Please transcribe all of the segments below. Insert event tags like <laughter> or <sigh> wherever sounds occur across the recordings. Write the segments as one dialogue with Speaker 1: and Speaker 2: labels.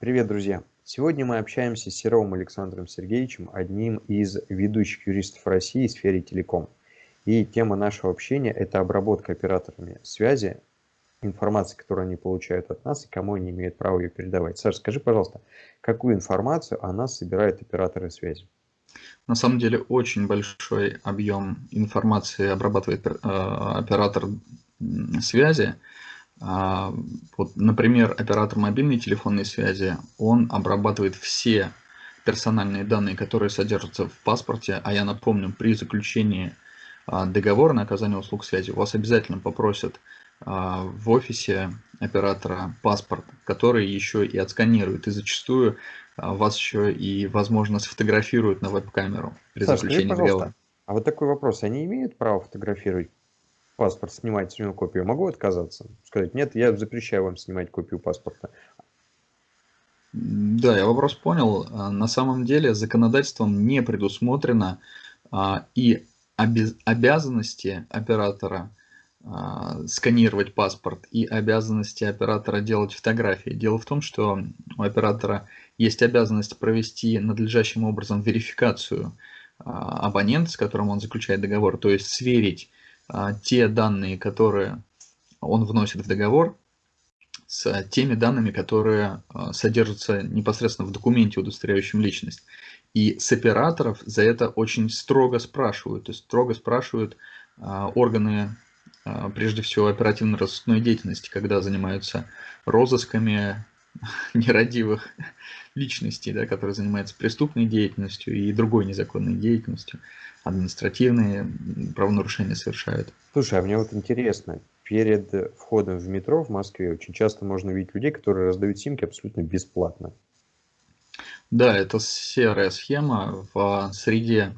Speaker 1: Привет, друзья! Сегодня мы общаемся с Серовым Александром Сергеевичем, одним из ведущих юристов России в сфере телеком. И тема нашего общения – это обработка операторами связи информации, которую они получают от нас и кому они имеют право ее передавать. Саша, скажи, пожалуйста, какую информацию о нас собирают операторы связи?
Speaker 2: На самом деле очень большой объем информации обрабатывает э, оператор связи. А, вот, например, оператор мобильной телефонной связи, он обрабатывает все персональные данные, которые содержатся в паспорте, а я напомню, при заключении а, договора на оказание услуг связи вас обязательно попросят а, в офисе оператора паспорт, который еще и отсканирует, и зачастую вас еще и, возможно, сфотографируют на веб-камеру при
Speaker 1: Саш,
Speaker 2: заключении договора.
Speaker 1: А вот такой вопрос, они имеют право фотографировать паспорт, снимать с него копию, могу отказаться? Сказать, нет, я запрещаю вам снимать копию паспорта.
Speaker 2: Да, я вопрос понял. А, на самом деле законодательством не предусмотрено а, и обязанности оператора а, сканировать паспорт и обязанности оператора делать фотографии. Дело в том, что у оператора есть обязанность провести надлежащим образом верификацию абонента, с которым он заключает договор, то есть сверить те данные, которые он вносит в договор, с теми данными, которые а, содержатся непосредственно в документе, удостоверяющем личность. И с операторов за это очень строго спрашивают. То есть строго спрашивают а, органы, прежде всего, оперативно-розыскной деятельности, когда занимаются розысками <laughs> нерадивых личностей, да, которые занимаются преступной деятельностью и другой незаконной деятельностью административные правонарушения совершают.
Speaker 1: Слушай, а мне вот интересно, перед входом в метро в Москве очень часто можно видеть людей, которые раздают симки абсолютно бесплатно.
Speaker 2: Да, это серая схема в среде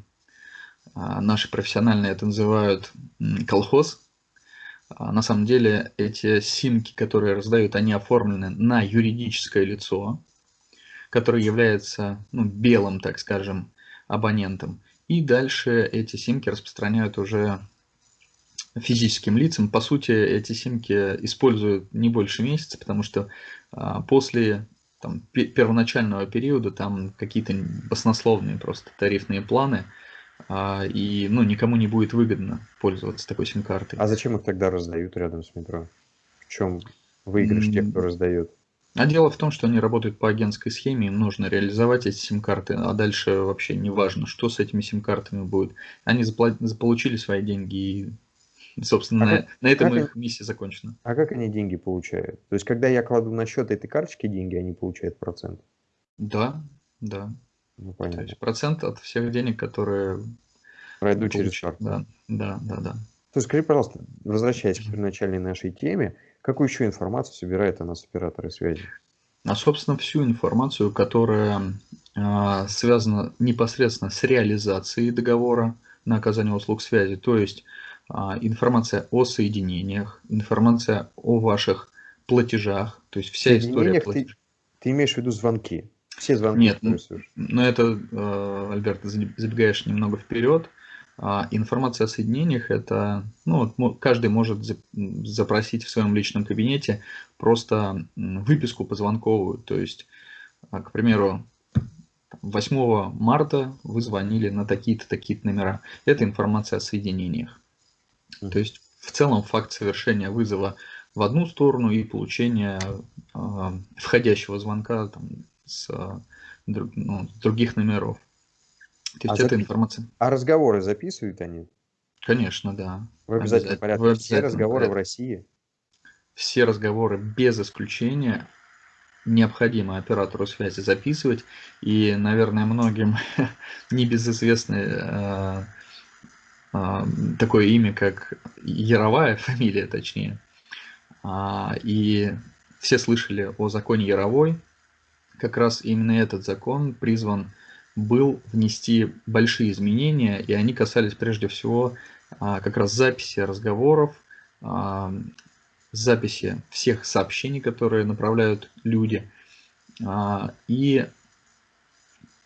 Speaker 2: а, наши профессиональные это называют колхоз. А, на самом деле эти симки, которые раздают, они оформлены на юридическое лицо, которое является ну, белым, так скажем, абонентом. И дальше эти симки распространяют уже физическим лицам. По сути, эти симки используют не больше месяца, потому что а, после там, первоначального периода там какие-то баснословные просто тарифные планы, а, и ну, никому не будет выгодно пользоваться такой сим-картой.
Speaker 1: А зачем их тогда раздают рядом с метро? В чем выигрыш тех, кто раздает?
Speaker 2: А дело в том, что они работают по агентской схеме, им нужно реализовать эти сим-карты, а дальше вообще не важно, что с этими сим-картами будет. Они заполучили свои деньги и, собственно, а на, как, на этом их они, миссия закончена.
Speaker 1: А как они деньги получают? То есть, когда я кладу на счет этой карточки деньги, они получают процент?
Speaker 2: Да, да. Ну, понятно. То есть процент от всех денег, которые...
Speaker 1: Пройдут через карту.
Speaker 2: Да, да, да, да.
Speaker 1: Есть, скажи, пожалуйста, возвращаясь к первоначальной нашей теме, Какую еще информацию собирает у нас операторы связи?
Speaker 2: А, собственно, всю информацию, которая э, связана непосредственно с реализацией договора на оказание услуг связи, то есть э, информация о соединениях, информация о ваших платежах, то есть вся история
Speaker 1: платежей. Ты, ты имеешь в виду звонки? Все звонки?
Speaker 2: Нет, но ну, это, э, Альберт, забегаешь немного вперед. А информация о соединениях это, ну, каждый может запросить в своем личном кабинете просто выписку позвонковую. То есть, а, к примеру, 8 марта вы звонили на такие-то, такие-то номера. Это информация о соединениях. То есть, в целом, факт совершения вызова в одну сторону и получения э, входящего звонка там, с, ну, с других номеров.
Speaker 1: То есть а это запис... информация. А разговоры записывают они?
Speaker 2: Конечно, да.
Speaker 1: В обязательном порядке. В обязательном Все разговоры порядке. в России?
Speaker 2: Все разговоры без исключения необходимо оператору связи записывать. И, наверное, многим <laughs> небезызвестно э, э, такое имя, как Яровая, фамилия точнее. А, и все слышали о законе Яровой. Как раз именно этот закон призван был внести большие изменения, и они касались прежде всего а, как раз записи разговоров, а, записи всех сообщений, которые направляют люди, а, и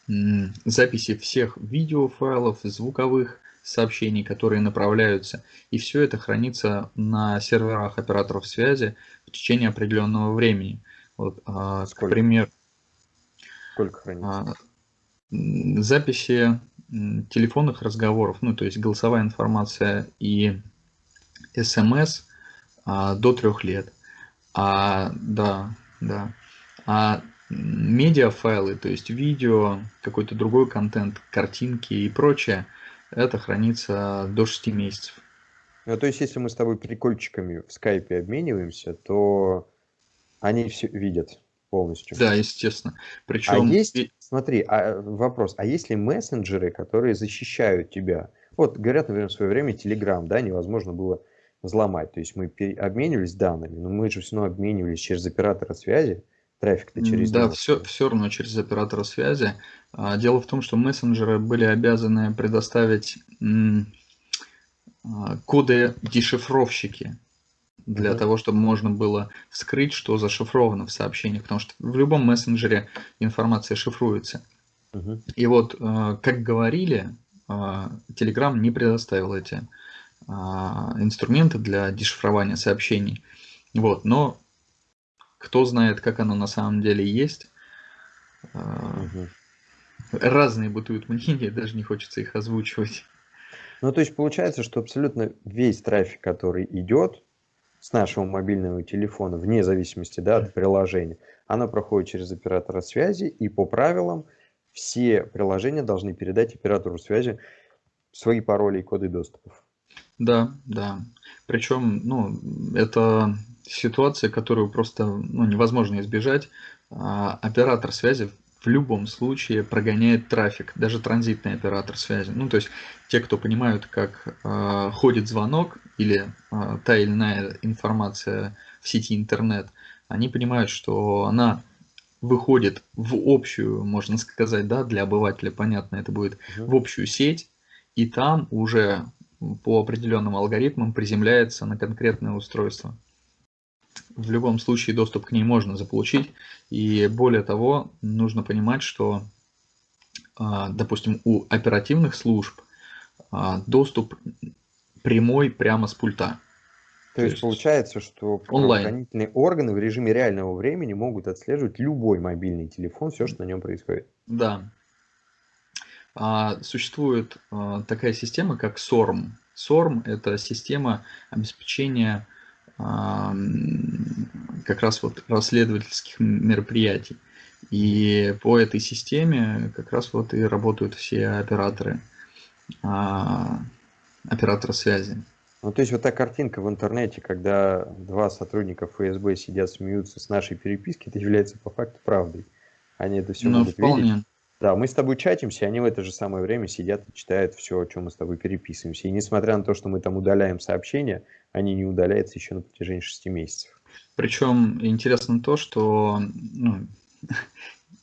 Speaker 2: записи всех видеофайлов, звуковых сообщений, которые направляются. И все это хранится на серверах операторов связи в течение определенного времени. Вот, к примеру,
Speaker 1: Сколько хранится?
Speaker 2: Записи телефонных разговоров, ну то есть голосовая информация и смс а, до трех лет. А, да, да. А медиафайлы, то есть видео, какой-то другой контент, картинки и прочее, это хранится до 6 месяцев.
Speaker 1: Ну, то есть, если мы с тобой прикольчиками в скайпе обмениваемся, то они все видят полностью.
Speaker 2: Да, естественно.
Speaker 1: Причем... А есть, смотри, а, вопрос, а есть ли мессенджеры, которые защищают тебя? Вот, говорят, например, в свое время Telegram, да, невозможно было взломать. То есть мы обменивались данными, но мы же все равно обменивались через оператора связи, трафик-то через
Speaker 2: Да, все, все равно через оператора связи. А, дело в том, что мессенджеры были обязаны предоставить а, коды дешифровщики для -hmm. того, чтобы можно было вскрыть, что зашифровано в сообщениях, потому что в любом мессенджере информация шифруется. -hmm. И вот, а, как говорили, Telegram не предоставил эти инструменты для дешифрования сообщений. Вот, но кто знает, как оно на самом деле есть. Угу. Разные бытуют мнения, <laughs> даже не хочется их озвучивать.
Speaker 1: Ну, то есть получается, что абсолютно весь трафик, который идет с нашего мобильного телефона, вне зависимости да, от приложения, оно проходит через оператора связи, и по правилам все приложения должны передать оператору связи свои пароли и коды доступов.
Speaker 2: Да, да. Причем, ну, это ситуация, которую просто ну, невозможно избежать. А, оператор связи в любом случае прогоняет трафик, даже транзитный оператор связи. Ну, то есть те, кто понимают, как э, ходит звонок или э, та или иная информация в сети интернет, они понимают, что она выходит в общую, можно сказать, да, для обывателя понятно, это будет в общую сеть, и там уже по определенным алгоритмам приземляется на конкретное устройство в любом случае доступ к ней можно заполучить. И более того, нужно понимать, что, а, допустим, у оперативных служб а, доступ прямой прямо с пульта.
Speaker 1: То, То есть, есть получается, что правоохранительные органы в режиме реального времени могут отслеживать любой мобильный телефон, все, что на нем происходит.
Speaker 2: Да. А, существует такая система, как SORM. SORM – это система обеспечения как раз вот расследовательских мероприятий. И по этой системе как раз вот и работают все операторы, а, операторы связи.
Speaker 1: Ну, то есть вот та картинка в интернете, когда два сотрудника ФСБ сидят, смеются с нашей переписки, это является по факту правдой. Они это все ну, могут вполне. видеть. Да, мы с тобой чатимся, они в это же самое время сидят и читают все, о чем мы с тобой переписываемся. И несмотря на то, что мы там удаляем сообщения, они не удаляются еще на протяжении 6 месяцев.
Speaker 2: Причем интересно то, что ну,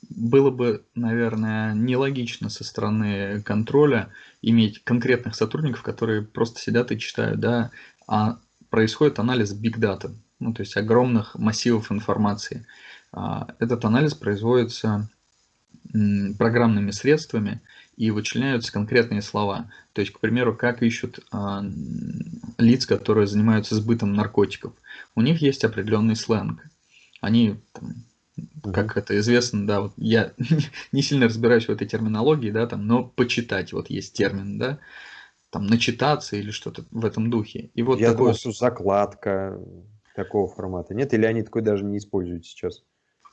Speaker 2: было бы, наверное, нелогично со стороны контроля иметь конкретных сотрудников, которые просто сидят и читают, да, а происходит анализ big data, ну, то есть огромных массивов информации. А, этот анализ производится программными средствами и вычленяются конкретные слова. То есть, к примеру, как ищут а, лиц, которые занимаются сбытом наркотиков. У них есть определенный сленг. Они, там, как это известно, да, вот я <laughs> не сильно разбираюсь в этой терминологии, да, там, но почитать, вот есть термин, да, там, начитаться или что-то в этом духе. И вот
Speaker 1: я такое... думал, что закладка такого формата. Нет, или они такой даже не используют сейчас?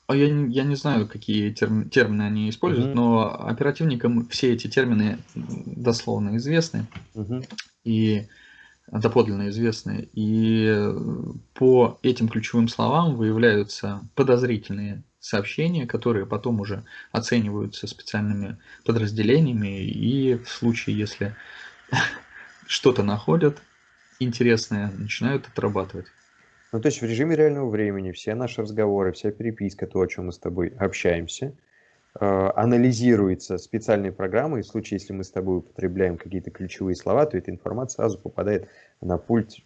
Speaker 2: А я, я не знаю, какие терм, термины они используют, mm-hmm. но оперативникам все эти термины дословно известны mm-hmm. и доподлинно известны. И по этим ключевым словам выявляются подозрительные сообщения, которые потом уже оцениваются специальными подразделениями, и в случае, если <laughs> что-то находят интересное, начинают отрабатывать.
Speaker 1: Ну, то есть в режиме реального времени все наши разговоры, вся переписка, то, о чем мы с тобой общаемся, э, анализируется специальной программой. В случае, если мы с тобой употребляем какие-то ключевые слова, то эта информация сразу попадает на пульт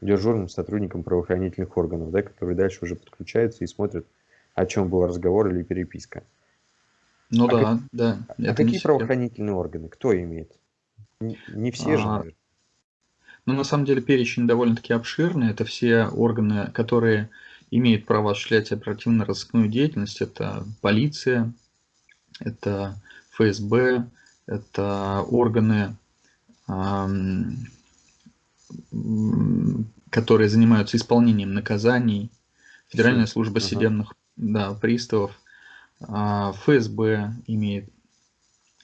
Speaker 1: дежурным сотрудникам правоохранительных органов, да, которые дальше уже подключаются и смотрят, о чем был разговор или переписка.
Speaker 2: Ну а да, как... да.
Speaker 1: А какие правоохранительные органы? Кто имеет? Не, не все а... же, наверное.
Speaker 2: Но на самом деле перечень довольно-таки обширный. Это все органы, которые имеют право осуществлять оперативно-розыскную деятельность. Это полиция, это ФСБ, это органы, которые занимаются исполнением наказаний, Федеральная служба судебных да, приставов, а, ФСБ имеет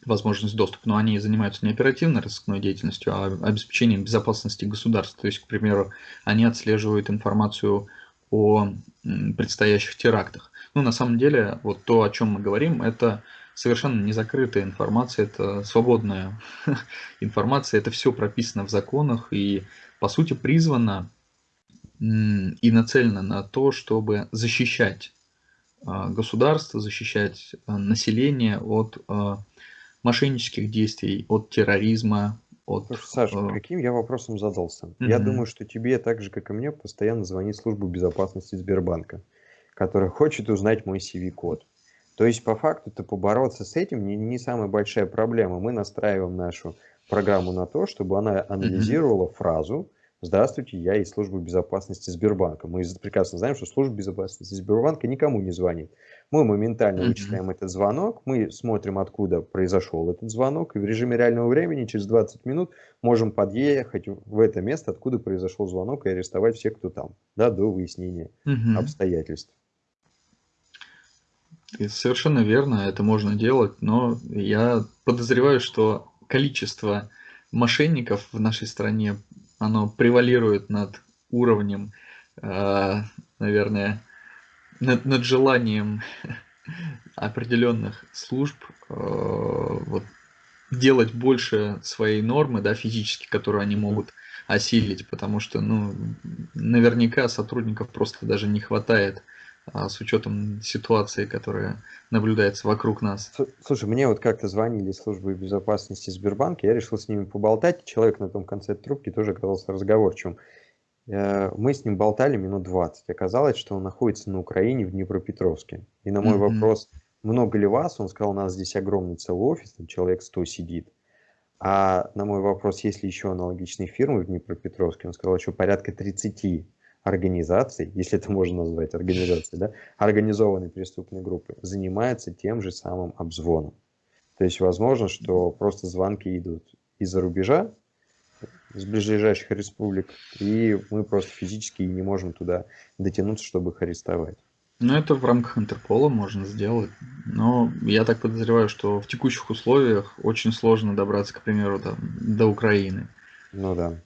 Speaker 2: возможность доступа, но они занимаются не оперативной розыскной деятельностью, а обеспечением безопасности государства. То есть, к примеру, они отслеживают информацию о предстоящих терактах. Ну, на самом деле, вот то, о чем мы говорим, это совершенно не закрытая информация, это свободная <laughs> информация, это все прописано в законах и, по сути, призвано и нацелено на то, чтобы защищать а, государство, защищать а, население от а, мошеннических действий, от терроризма, от...
Speaker 1: Слушай, Саша, каким я вопросом задался? Mm -hmm. Я думаю, что тебе так же, как и мне, постоянно звонит служба безопасности Сбербанка, которая хочет узнать мой CV-код. То есть, по факту-то побороться с этим не, не самая большая проблема. Мы настраиваем нашу программу на то, чтобы она анализировала mm -hmm. фразу, Здравствуйте, я из службы безопасности Сбербанка. Мы прекрасно знаем, что служба безопасности Сбербанка никому не звонит. Мы моментально вычисляем этот звонок, мы смотрим, откуда произошел этот звонок, и в режиме реального времени через 20 минут можем подъехать в это место, откуда произошел звонок, и арестовать всех, кто там, да, до выяснения обстоятельств.
Speaker 2: И совершенно верно, это можно делать, но я подозреваю, что количество мошенников в нашей стране оно превалирует над уровнем, э, наверное, над, над желанием <laughs> определенных служб э, вот, делать больше своей нормы, да, физически, которую они могут осилить, потому что, ну, наверняка сотрудников просто даже не хватает а, с учетом ситуации, которая наблюдается вокруг нас.
Speaker 1: Слушай, мне вот как-то звонили службы безопасности Сбербанка, я решил с ними поболтать, человек на том конце трубки тоже оказался разговорчивым. Э, мы с ним болтали минут 20. Оказалось, что он находится на Украине, в Днепропетровске. И на мой mm-hmm. вопрос, много ли вас, он сказал, у нас здесь огромный целый офис, там человек 100 сидит. А на мой вопрос, есть ли еще аналогичные фирмы в Днепропетровске, он сказал, что порядка 30 организаций, если это можно назвать организацией, да, организованной преступной группы, занимается тем же самым обзвоном. То есть возможно, что просто звонки идут из-за рубежа, из ближайших республик, и мы просто физически не можем туда дотянуться, чтобы их арестовать.
Speaker 2: Ну, это в рамках Интерпола можно сделать. Но я так подозреваю, что в текущих условиях очень сложно добраться, к примеру, там, до Украины.
Speaker 1: Ну да.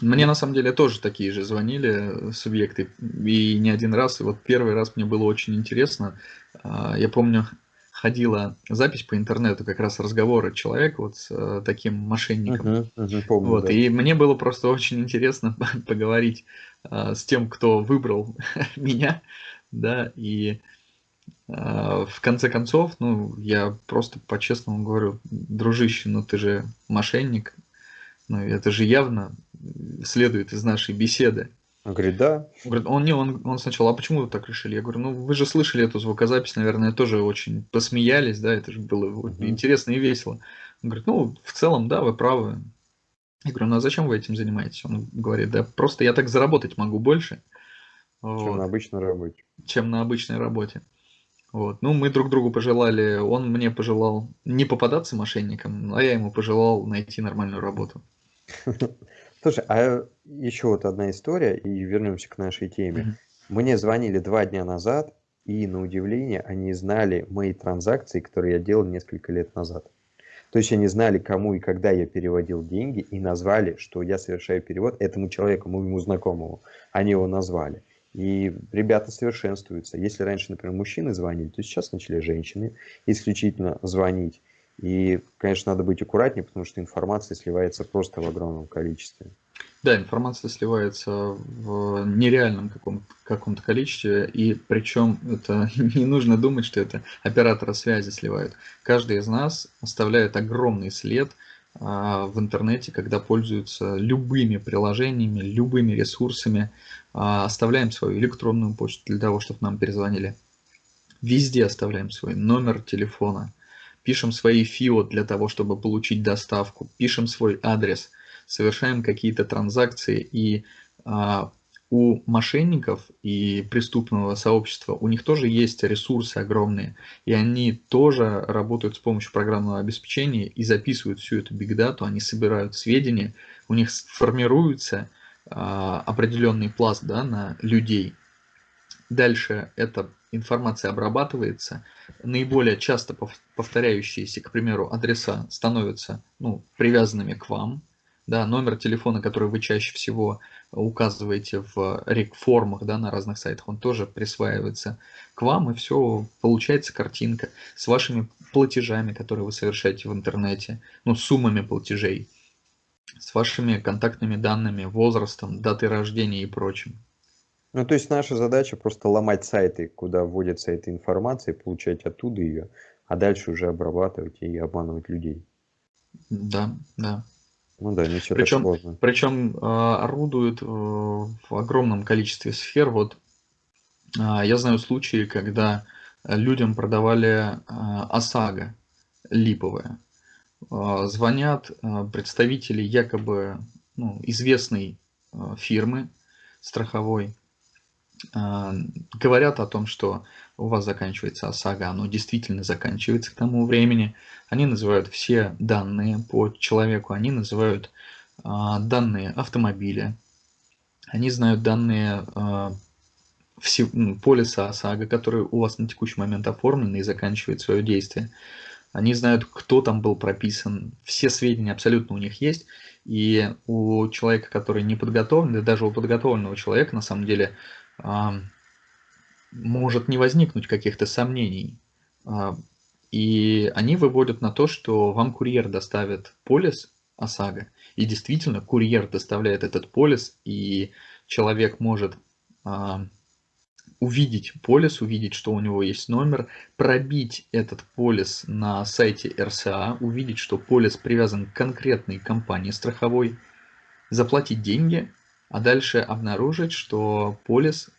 Speaker 2: Мне на самом деле тоже такие же звонили субъекты, и не один раз. И вот первый раз мне было очень интересно. А, я помню, ходила запись по интернету, как раз разговоры человека вот с э, таким мошенником. Uh -huh, uh -huh, помню, вот, да. И мне было просто очень интересно <laughs> поговорить а, с тем, кто выбрал <laughs> меня, да, и а, в конце концов, ну, я просто по-честному говорю, дружище, ну ты же мошенник, ну это же явно следует из нашей беседы.
Speaker 1: Он говорит, да.
Speaker 2: Он говорит, он не, он, он сначала, а почему вы так решили? Я говорю, ну вы же слышали эту звукозапись, наверное, тоже очень посмеялись, да, это же было угу. интересно и весело. Он говорит, ну в целом, да, вы правы. Я говорю, ну а зачем вы этим занимаетесь? Он говорит, да просто я так заработать могу больше.
Speaker 1: Чем вот, на обычной работе.
Speaker 2: Чем на обычной работе. Вот. Ну, мы друг другу пожелали, он мне пожелал не попадаться мошенникам, а я ему пожелал найти нормальную работу. <laughs>
Speaker 1: Слушай, а еще вот одна история, и вернемся к нашей теме. Мгм. Мне звонили два дня назад, и на удивление они знали мои транзакции, которые я делал несколько лет назад. То есть они знали, кому и когда я переводил деньги, и назвали, что я совершаю перевод этому человеку, моему знакомому. Они его назвали. И ребята совершенствуются. Если раньше, например, мужчины звонили, то сейчас начали женщины исключительно звонить. И, конечно, надо быть аккуратнее, потому что информация сливается просто в огромном количестве.
Speaker 2: Да, информация сливается в нереальном каком-то каком количестве, и причем это <laughs> не нужно думать, что это операторы связи сливают. Каждый из нас оставляет огромный след а, в интернете, когда пользуются любыми приложениями, любыми ресурсами, а, оставляем свою электронную почту для того, чтобы нам перезвонили. Везде оставляем свой номер телефона, пишем свои ФИО для того, чтобы получить доставку, пишем свой адрес, совершаем какие-то транзакции. И а, у мошенников и преступного сообщества, у них тоже есть ресурсы огромные, и они тоже работают с помощью программного обеспечения и записывают всю эту бигдату, они собирают сведения, у них формируется а, определенный пласт да, на людей. Дальше эта информация обрабатывается, наиболее часто повторяющиеся, к примеру, адреса становятся ну, привязанными к вам, да, номер телефона, который вы чаще всего указываете в рек-формах да, на разных сайтах, он тоже присваивается к вам, и все, получается картинка с вашими платежами, которые вы совершаете в интернете, ну, суммами платежей, с вашими контактными данными, возрастом, датой рождения и прочим.
Speaker 1: Ну, то есть наша задача просто ломать сайты, куда вводится эта информация, получать оттуда ее, а дальше уже обрабатывать и обманывать людей.
Speaker 2: Да, да.
Speaker 1: Ну да, все
Speaker 2: причем,
Speaker 1: так сложно.
Speaker 2: Причем э, орудуют э, в огромном количестве сфер. Вот э, я знаю случаи, когда людям продавали э, ОСАГО липовое. Э, звонят э, представители якобы ну, известной э, фирмы страховой, говорят о том, что у вас заканчивается ОСАГО, оно действительно заканчивается к тому времени. Они называют все данные по человеку, они называют а, данные автомобиля, они знают данные а, все, полиса ОСАГО, который у вас на текущий момент оформлен и заканчивает свое действие. Они знают, кто там был прописан, все сведения абсолютно у них есть. И у человека, который не подготовлен, да даже у подготовленного человека, на самом деле, может не возникнуть каких-то сомнений. А, и они выводят на то, что вам курьер доставит полис ОСАГО, и действительно курьер доставляет этот полис, и человек может а, увидеть полис, увидеть, что у него есть номер, пробить этот полис на сайте РСА, увидеть, что полис привязан к конкретной компании страховой, заплатить деньги, а дальше обнаружить, что полис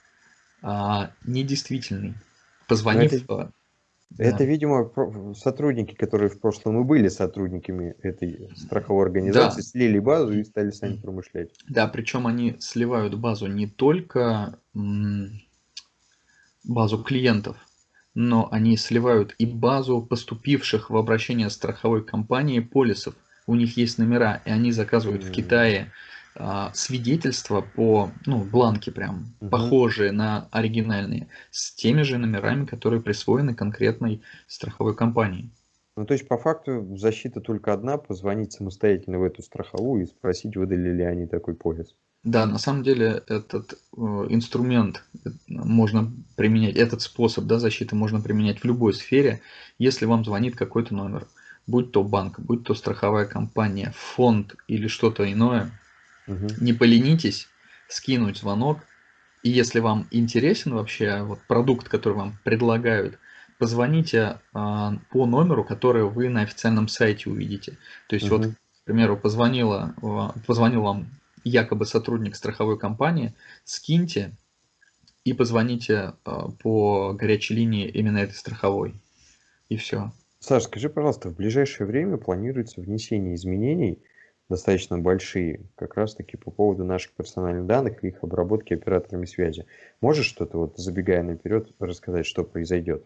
Speaker 2: а, недействительный. Позвонив... Это,
Speaker 1: а, это да. видимо, сотрудники, которые в прошлом и были сотрудниками этой страховой организации, да. слили базу и стали сами промышлять.
Speaker 2: Да, причем они сливают базу не только базу клиентов, но они сливают и базу поступивших в обращение страховой компании полисов. У них есть номера, и они заказывают mm -hmm. в Китае а, свидетельства по, ну, бланки прям, угу. похожие на оригинальные, с теми же номерами, которые присвоены конкретной страховой компании.
Speaker 1: Ну, то есть, по факту, защита только одна, позвонить самостоятельно в эту страховую и спросить, выдали ли они такой полис.
Speaker 2: Да, на самом деле этот э, инструмент э, можно применять, этот способ да, защиты можно применять в любой сфере, если вам звонит какой-то номер, будь то банк, будь то страховая компания, фонд или что-то иное, Угу. Не поленитесь скинуть звонок. И если вам интересен вообще вот продукт, который вам предлагают, позвоните э, по номеру, который вы на официальном сайте увидите. То есть угу. вот, к примеру, позвонила, э, позвонил вам якобы сотрудник страховой компании, скиньте и позвоните э, по горячей линии именно этой страховой. И все.
Speaker 1: Саш, скажи, пожалуйста, в ближайшее время планируется внесение изменений достаточно большие, как раз таки по поводу наших персональных данных и их обработки операторами связи. Можешь что-то, вот забегая наперед, рассказать, что произойдет?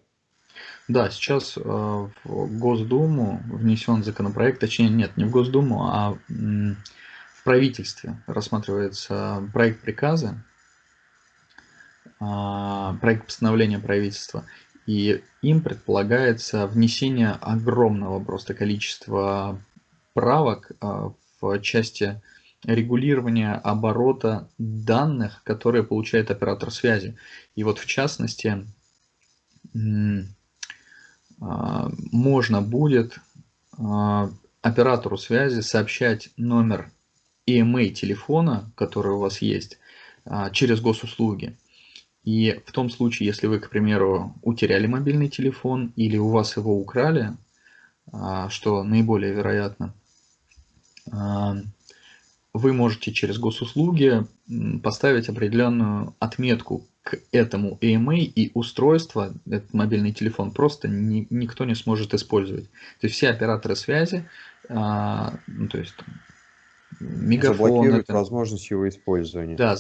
Speaker 2: Да, сейчас э, в Госдуму внесен законопроект, точнее нет, не в Госдуму, а в правительстве рассматривается проект приказа, а, проект постановления правительства, и им предполагается внесение огромного просто количества правок а, части регулирования оборота данных, которые получает оператор связи. И вот в частности, а, можно будет а, оператору связи сообщать номер EMA телефона, который у вас есть, а, через госуслуги. И в том случае, если вы, к примеру, утеряли мобильный телефон или у вас его украли, что наиболее вероятно, вы можете через госуслуги поставить определенную отметку к этому AMA и устройство, этот мобильный телефон, просто ни, никто не сможет использовать. То есть все операторы связи, а, ну, то есть мегафон.
Speaker 1: Заблокирует
Speaker 2: это-
Speaker 1: возможность его использования.
Speaker 2: Да,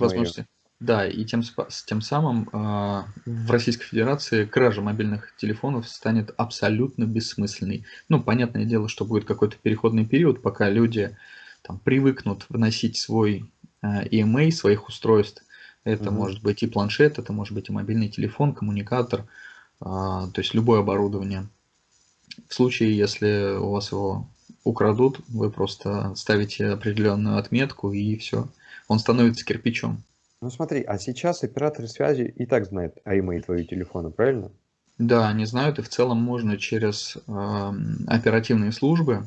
Speaker 1: моё.
Speaker 2: возможности. Да, и тем, тем самым а, в Российской Федерации кража мобильных телефонов станет абсолютно бессмысленной. Ну, понятное дело, что будет какой-то переходный период, пока люди там, привыкнут вносить свой а, EMA своих устройств. Это
Speaker 1: Мгм.
Speaker 2: может быть и планшет, это может быть и мобильный телефон, коммуникатор, а, то есть любое оборудование. В случае, если у вас его украдут, вы просто ставите определенную отметку и все. Он становится кирпичом.
Speaker 1: Ну смотри, а сейчас операторы связи и так знают АИМей твоего телефона, правильно?
Speaker 2: Да, они знают, и в целом можно через эм, оперативные службы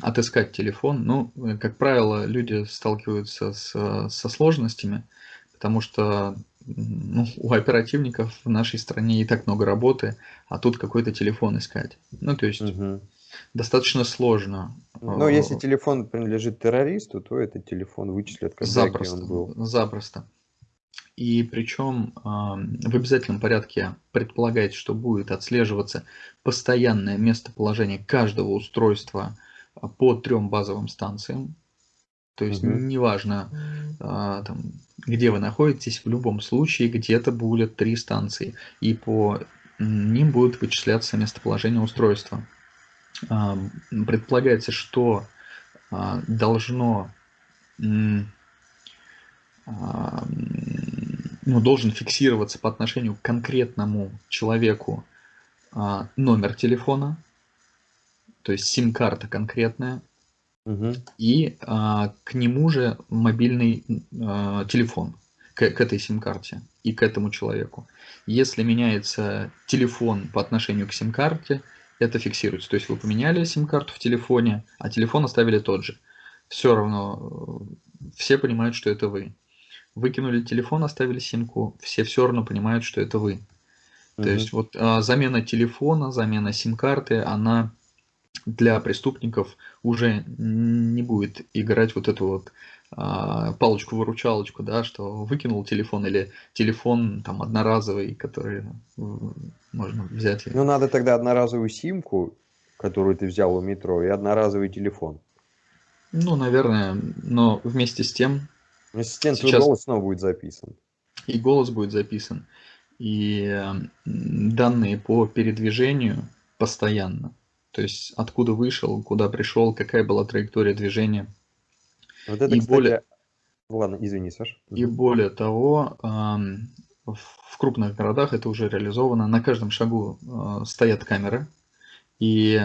Speaker 2: отыскать телефон. Ну, э, как правило, люди сталкиваются с, э, со сложностями, потому что ну, у оперативников в нашей стране и так много работы, а тут какой-то телефон искать. Ну, то есть
Speaker 1: Мгм.
Speaker 2: Достаточно сложно.
Speaker 1: Но если
Speaker 2: Э,
Speaker 1: телефон принадлежит террористу, то этот телефон вычислят, когда
Speaker 2: Запросто,
Speaker 1: он был.
Speaker 2: запросто. И причем ам, в обязательном порядке предполагается, что будет отслеживаться постоянное местоположение каждого устройства а, по трем базовым станциям. То есть
Speaker 1: Мгм.
Speaker 2: неважно, там, где вы находитесь, в любом случае где-то будет три станции, и по ним будет вычисляться местоположение устройства. А, Предполагается, что а, должно а, ну, должен фиксироваться по отношению к конкретному человеку номер телефона, то есть сим-карта конкретная,
Speaker 1: Мгм.
Speaker 2: и а, к нему же мобильный а, телефон, к, к этой сим-карте и к этому человеку. Если меняется телефон по отношению к сим-карте, это фиксируется. То есть вы поменяли сим-карту в телефоне, а телефон оставили тот же. Все равно э, все понимают, что это вы. Выкинули телефон, оставили симку, все все равно понимают, что это вы. То
Speaker 1: Мгм.
Speaker 2: есть вот а, замена телефона, замена сим-карты, она для преступников уже не будет играть вот эту вот палочку-выручалочку, да, что выкинул телефон или телефон там одноразовый, который м, можно взять.
Speaker 1: Ну, надо тогда одноразовую симку, которую ты взял у метро, и одноразовый телефон.
Speaker 2: Ну, наверное, но вместе с тем
Speaker 1: Ассистент, твой
Speaker 2: Сейчас-
Speaker 1: голос снова будет записан.
Speaker 2: и голос будет записан, и данные по передвижению постоянно. То есть откуда вышел, куда пришел, какая была траектория движения.
Speaker 1: Вот это,
Speaker 2: И
Speaker 1: кстати...
Speaker 2: более-
Speaker 1: Ладно, извини, Саш.
Speaker 2: И более того, в крупных городах это уже реализовано. На каждом шагу а, стоят камеры. И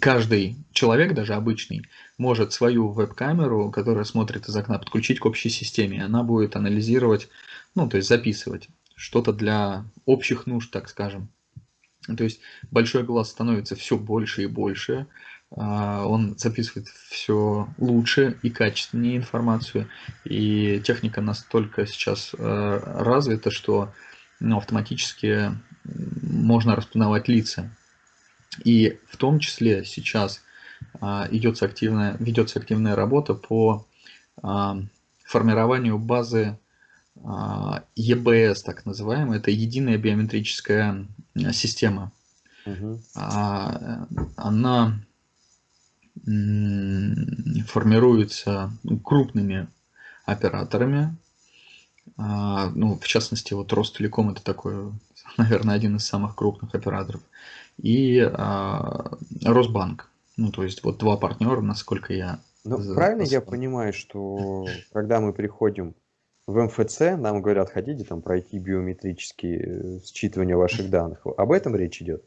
Speaker 2: каждый человек, даже обычный, может свою веб-камеру, которая смотрит из окна, подключить к общей системе. Она будет анализировать, ну, то есть записывать что-то для общих нужд, так скажем. То есть большой глаз становится все больше и больше, он записывает все лучше и качественнее информацию, и техника настолько сейчас э, развита, что ну, автоматически можно распознавать лица. И в том числе сейчас а, идется активная, ведется активная работа по а, формированию базы а, EBS, так называемая, это единая биометрическая система. А, Она формируется крупными операторами. А, Ну, в частности, вот Ростелеком это такой, <laughs> наверное, один из самых крупных операторов. И а, Росбанк. Ну, то есть вот два партнера, насколько я
Speaker 1: Ну,
Speaker 2: За-
Speaker 1: правильно я понимаю, что <laughs> когда мы приходим в МФЦ, нам говорят, хотите там пройти биометрические э, считывания ваших данных. Об этом речь идет?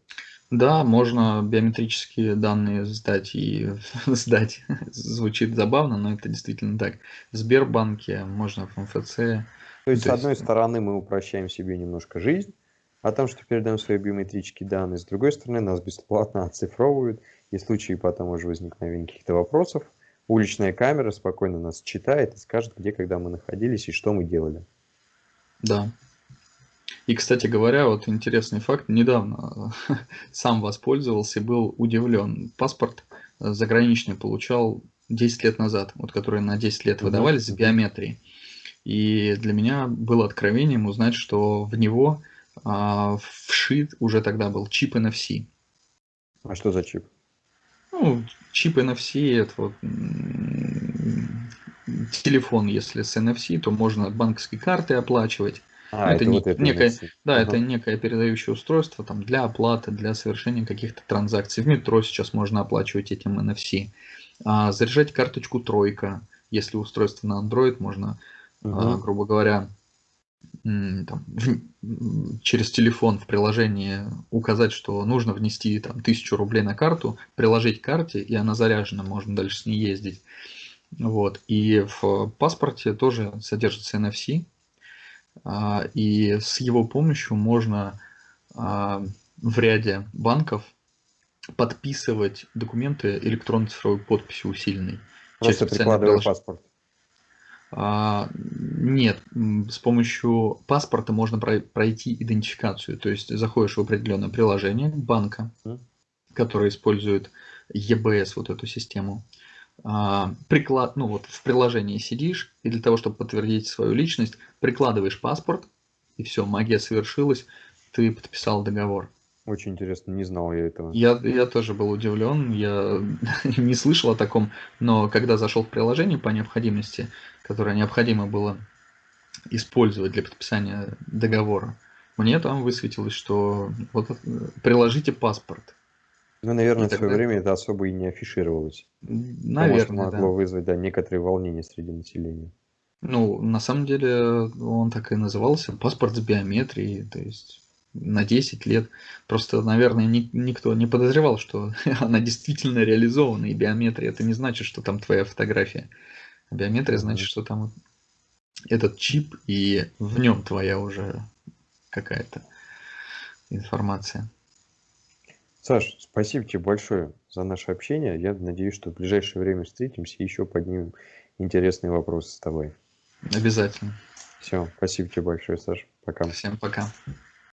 Speaker 2: Да, можно биометрические данные сдать и <laughs> сдать. Звучит забавно, но это действительно так. В Сбербанке, можно в МФЦ.
Speaker 1: То есть,
Speaker 2: То
Speaker 1: с одной
Speaker 2: есть-
Speaker 1: стороны, мы упрощаем себе немножко жизнь, о том, что передаем свои биометрические данные. С другой стороны, нас бесплатно <laughs> оцифровывают, и в случае потом уже возникновения каких-то вопросов, уличная камера спокойно нас читает и скажет, где, когда мы находились и что мы делали.
Speaker 2: Да. И, кстати говоря, вот интересный факт. Недавно <laughs> сам воспользовался и был удивлен. Паспорт э, заграничный получал 10 лет назад, вот которые на 10 лет выдавались с биометрией. И для меня было откровением узнать, что в него а, вшит уже тогда был чип NFC.
Speaker 1: А что за чип?
Speaker 2: Ну, чип NFC, это вот телефон, если с NFC, то можно банковской картой оплачивать. А, это, это, не, вот это некое, да, ага. это некое передающее устройство там, для оплаты, для совершения каких-то транзакций. В метро сейчас можно оплачивать этим NFC. А, заряжать карточку тройка, если устройство на Android, можно, угу. а, грубо говоря, там, через телефон в приложении указать, что нужно внести там, тысячу рублей на карту, приложить к карте, и она заряжена, можно дальше с ней ездить. Вот. И в паспорте тоже содержится NFC, и с его помощью можно а, в ряде банков подписывать документы электронной цифровой подписью усиленной.
Speaker 1: Просто прикладывая паспорт.
Speaker 2: А, нет, с помощью паспорта можно пройти идентификацию. То есть заходишь в определенное приложение банка, которое использует EBS, вот эту систему. А, приклад, ну вот в приложении сидишь, и для того, чтобы подтвердить свою личность, прикладываешь паспорт, и все, магия совершилась, ты подписал договор.
Speaker 1: Очень интересно, не знал я этого.
Speaker 2: Я, я тоже был удивлен, я <laughs> не слышал о таком, но когда зашел в приложение по необходимости, которое необходимо было использовать для подписания договора, мне там высветилось, что вот приложите паспорт.
Speaker 1: Ну, наверное, в свое время это особо и не афишировалось.
Speaker 2: Наверное,
Speaker 1: Потому что могло да. вызвать да, некоторые волнения среди населения.
Speaker 2: Ну, на самом деле он так и назывался, паспорт с биометрией, то есть на 10 лет. Просто, наверное, ни, никто не подозревал, что <laughs> она действительно реализована, и биометрия это не значит, что там твоя фотография. Биометрия значит, что там этот чип, и в нем твоя уже какая-то информация.
Speaker 1: Саш, спасибо тебе большое за наше общение. Я надеюсь, что в ближайшее время встретимся и еще поднимем интересные вопросы с тобой.
Speaker 2: Обязательно.
Speaker 1: Все, спасибо тебе большое, Саш. Пока.
Speaker 2: Всем пока.